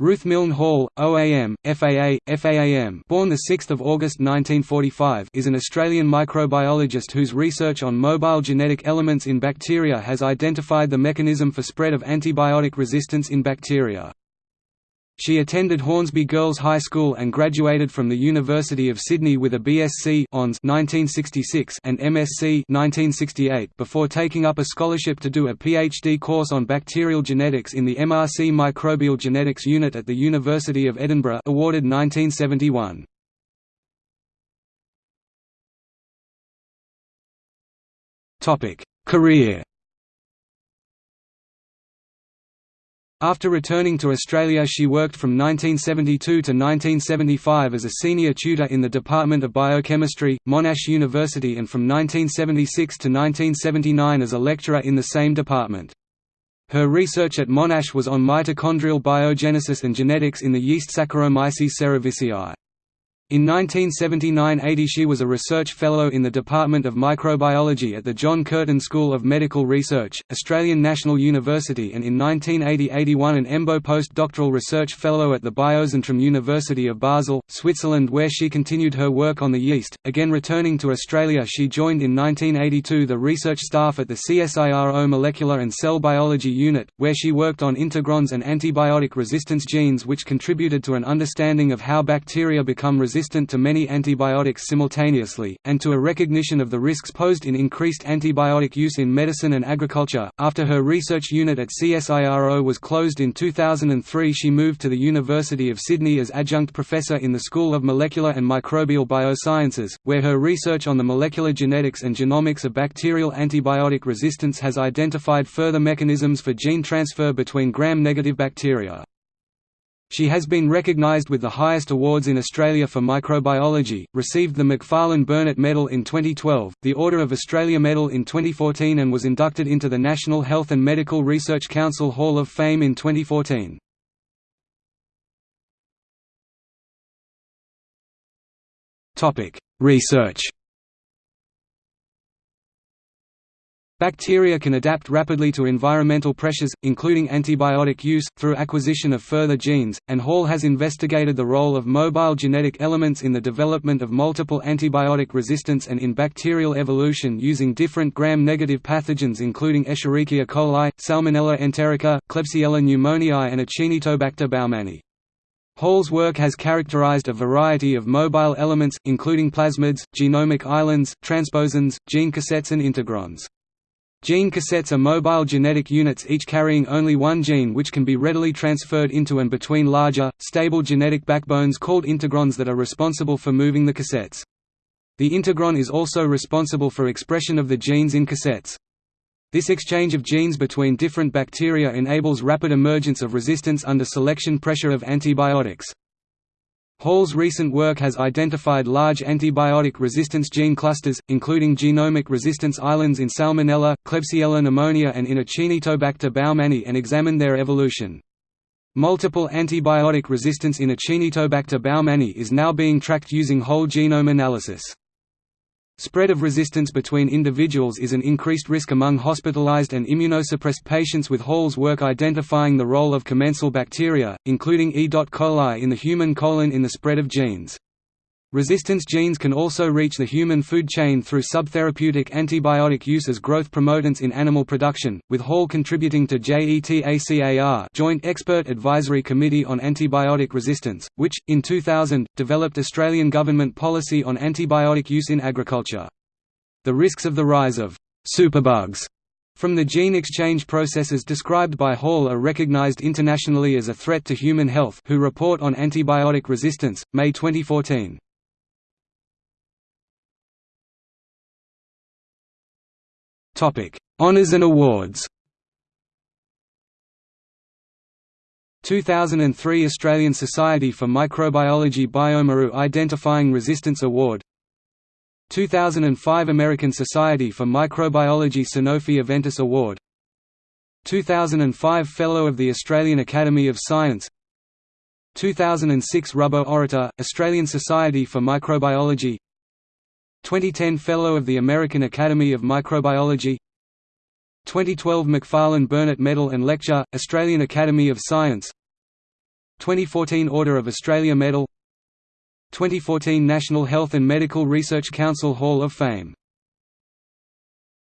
Ruth Milne Hall, OAM, FAA, FAAM born 6 August 1945 is an Australian microbiologist whose research on mobile genetic elements in bacteria has identified the mechanism for spread of antibiotic resistance in bacteria. She attended Hornsby Girls High School and graduated from the University of Sydney with a BSc 1966 and MSc 1968 before taking up a scholarship to do a PhD course on bacterial genetics in the MRC Microbial Genetics Unit at the University of Edinburgh awarded 1971. Career After returning to Australia she worked from 1972 to 1975 as a senior tutor in the Department of Biochemistry, Monash University and from 1976 to 1979 as a lecturer in the same department. Her research at Monash was on mitochondrial biogenesis and genetics in the yeast Saccharomyces cerevisiae. In 1979–80 she was a research fellow in the Department of Microbiology at the John Curtin School of Medical Research, Australian National University and in 1980–81 an EMBO postdoctoral research fellow at the Biozentrum University of Basel, Switzerland where she continued her work on the yeast. Again returning to Australia she joined in 1982 the research staff at the CSIRO Molecular and Cell Biology Unit, where she worked on integrons and antibiotic resistance genes which contributed to an understanding of how bacteria become resistant resistant to many antibiotics simultaneously, and to a recognition of the risks posed in increased antibiotic use in medicine and agriculture. After her research unit at CSIRO was closed in 2003, she moved to the University of Sydney as adjunct professor in the School of Molecular and Microbial Biosciences, where her research on the molecular genetics and genomics of bacterial antibiotic resistance has identified further mechanisms for gene transfer between gram-negative bacteria. She has been recognised with the highest awards in Australia for microbiology, received the Macfarlane Burnet Medal in 2012, the Order of Australia Medal in 2014 and was inducted into the National Health and Medical Research Council Hall of Fame in 2014. Research Bacteria can adapt rapidly to environmental pressures, including antibiotic use, through acquisition of further genes, and Hall has investigated the role of mobile genetic elements in the development of multiple antibiotic resistance and in bacterial evolution using different gram-negative pathogens including Escherichia coli, Salmonella enterica, Klebsiella pneumoniae and Acinetobacter baumannii. Hall's work has characterized a variety of mobile elements, including plasmids, genomic islands, transposons, gene cassettes and integrons. Gene cassettes are mobile genetic units each carrying only one gene which can be readily transferred into and between larger, stable genetic backbones called integrons that are responsible for moving the cassettes. The integron is also responsible for expression of the genes in cassettes. This exchange of genes between different bacteria enables rapid emergence of resistance under selection pressure of antibiotics. Hall's recent work has identified large antibiotic resistance gene clusters, including genomic resistance islands in Salmonella, Klebsiella pneumonia and in Acinetobacter baumannii and examined their evolution. Multiple antibiotic resistance in Acinetobacter baumannii is now being tracked using whole genome analysis. Spread of resistance between individuals is an increased risk among hospitalized and immunosuppressed patients with Hall's work identifying the role of commensal bacteria, including E. coli in the human colon in the spread of genes. Resistance genes can also reach the human food chain through subtherapeutic antibiotic use as growth promotants in animal production, with Hall contributing to JETACAR Joint Expert Advisory Committee on Antibiotic Resistance, which, in 2000, developed Australian government policy on antibiotic use in agriculture. The risks of the rise of superbugs from the gene exchange processes described by Hall are recognized internationally as a threat to human health WHO report on antibiotic resistance, May 2014. Honours and awards. 2003 Australian Society for Microbiology bioMérieux Identifying Resistance Award. 2005 American Society for Microbiology Sanofi Aventis Award. 2005 Fellow of the Australian Academy of Science. 2006 Rubbo Orator, Australian Society for Microbiology 2010 Fellow of the American Academy of Microbiology. 2012 Macfarlane Burnet Medal and Lecture, Australian Academy of Science. 2014 Order of Australia Medal. 2014 National Health and Medical Research Council Hall of Fame